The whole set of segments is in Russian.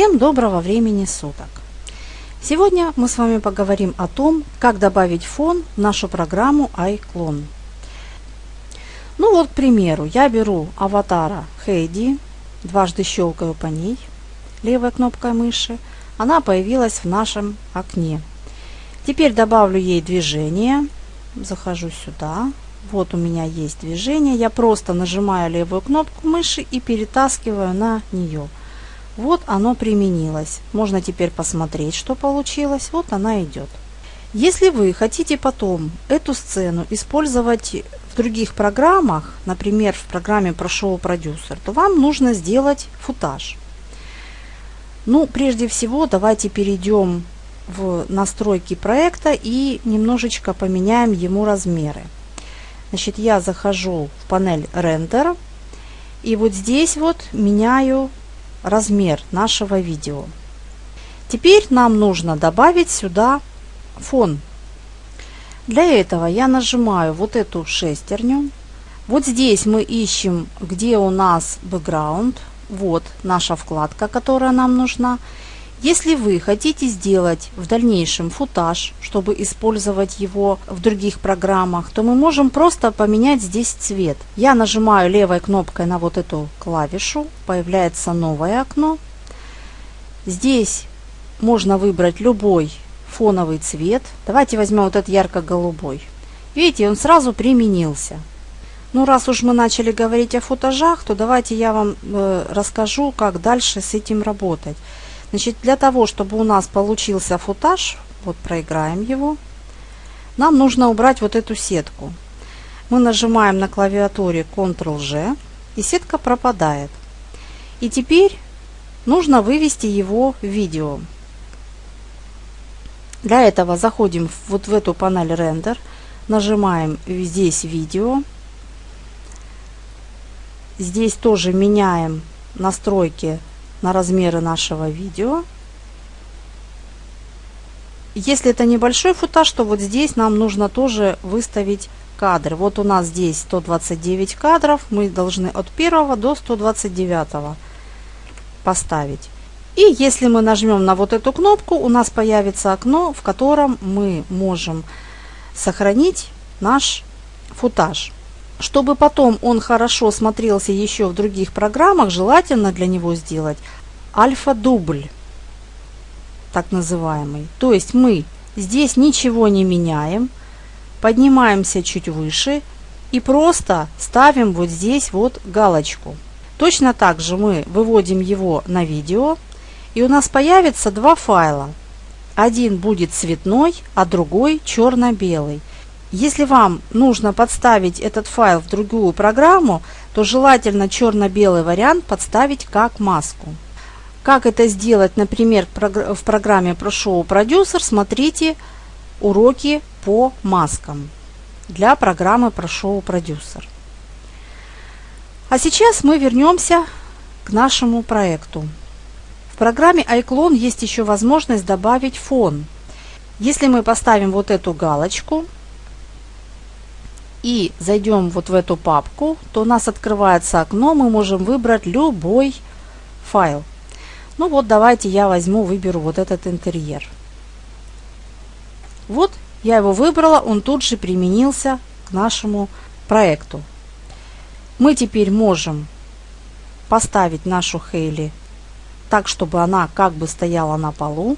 Всем доброго времени суток! Сегодня мы с вами поговорим о том, как добавить фон в нашу программу iClone. Ну вот, к примеру, я беру аватара Хейди, дважды щелкаю по ней левой кнопкой мыши, она появилась в нашем окне. Теперь добавлю ей движение, захожу сюда, вот у меня есть движение, я просто нажимаю левую кнопку мыши и перетаскиваю на нее. Вот оно применилось. Можно теперь посмотреть, что получилось. Вот она идет. Если вы хотите потом эту сцену использовать в других программах, например, в программе Pro Producer, то вам нужно сделать футаж. Ну, прежде всего, давайте перейдем в настройки проекта и немножечко поменяем ему размеры. Значит, я захожу в панель Render и вот здесь вот меняю размер нашего видео. Теперь нам нужно добавить сюда фон. Для этого я нажимаю вот эту шестерню. Вот здесь мы ищем, где у нас background. Вот наша вкладка, которая нам нужна. Если вы хотите сделать в дальнейшем футаж, чтобы использовать его в других программах, то мы можем просто поменять здесь цвет. Я нажимаю левой кнопкой на вот эту клавишу, появляется новое окно. Здесь можно выбрать любой фоновый цвет. Давайте возьмем вот этот ярко-голубой. Видите, он сразу применился. Ну, раз уж мы начали говорить о футажах, то давайте я вам э, расскажу, как дальше с этим работать. Значит, для того, чтобы у нас получился футаж, вот проиграем его, нам нужно убрать вот эту сетку. Мы нажимаем на клавиатуре Ctrl-G, и сетка пропадает. И теперь нужно вывести его в видео. Для этого заходим вот в эту панель рендер, нажимаем здесь видео. Здесь тоже меняем настройки на размеры нашего видео. Если это небольшой футаж, то вот здесь нам нужно тоже выставить кадры. Вот у нас здесь 129 кадров, мы должны от 1 до 129 поставить. И если мы нажмем на вот эту кнопку, у нас появится окно, в котором мы можем сохранить наш футаж. Чтобы потом он хорошо смотрелся еще в других программах, желательно для него сделать альфа-дубль, так называемый. То есть мы здесь ничего не меняем, поднимаемся чуть выше и просто ставим вот здесь вот галочку. Точно так же мы выводим его на видео, и у нас появится два файла. Один будет цветной, а другой черно-белый. Если вам нужно подставить этот файл в другую программу, то желательно черно-белый вариант подставить как маску. Как это сделать, например, в программе ProShow Producer, смотрите уроки по маскам для программы ProShow Producer. А сейчас мы вернемся к нашему проекту. В программе iClone есть еще возможность добавить фон. Если мы поставим вот эту галочку – и зайдем вот в эту папку, то у нас открывается окно, мы можем выбрать любой файл. Ну вот давайте я возьму, выберу вот этот интерьер. Вот я его выбрала, он тут же применился к нашему проекту. Мы теперь можем поставить нашу Хейли так, чтобы она как бы стояла на полу.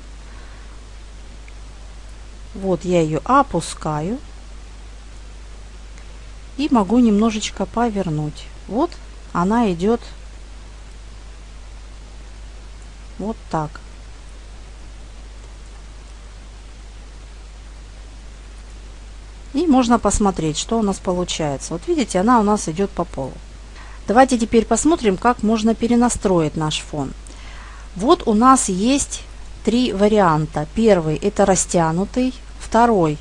Вот я ее опускаю и могу немножечко повернуть. Вот она идет вот так. И можно посмотреть, что у нас получается. Вот видите, она у нас идет по полу. Давайте теперь посмотрим, как можно перенастроить наш фон. Вот у нас есть три варианта. Первый это растянутый, второй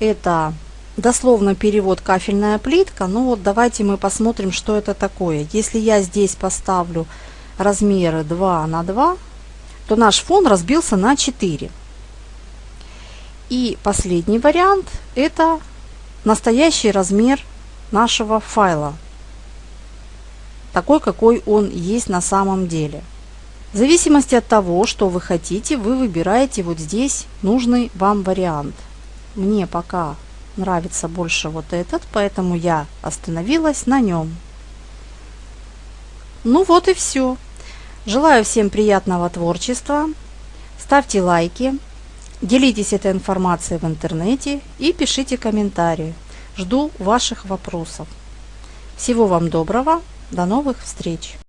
это дословно перевод кафельная плитка. Ну вот давайте мы посмотрим, что это такое. Если я здесь поставлю размеры 2 на 2, то наш фон разбился на 4. И последний вариант это настоящий размер нашего файла. Такой, какой он есть на самом деле. В зависимости от того, что вы хотите, вы выбираете вот здесь нужный вам вариант. Мне пока нравится больше вот этот, поэтому я остановилась на нем. Ну вот и все. Желаю всем приятного творчества. Ставьте лайки, делитесь этой информацией в интернете и пишите комментарии. Жду ваших вопросов. Всего вам доброго. До новых встреч!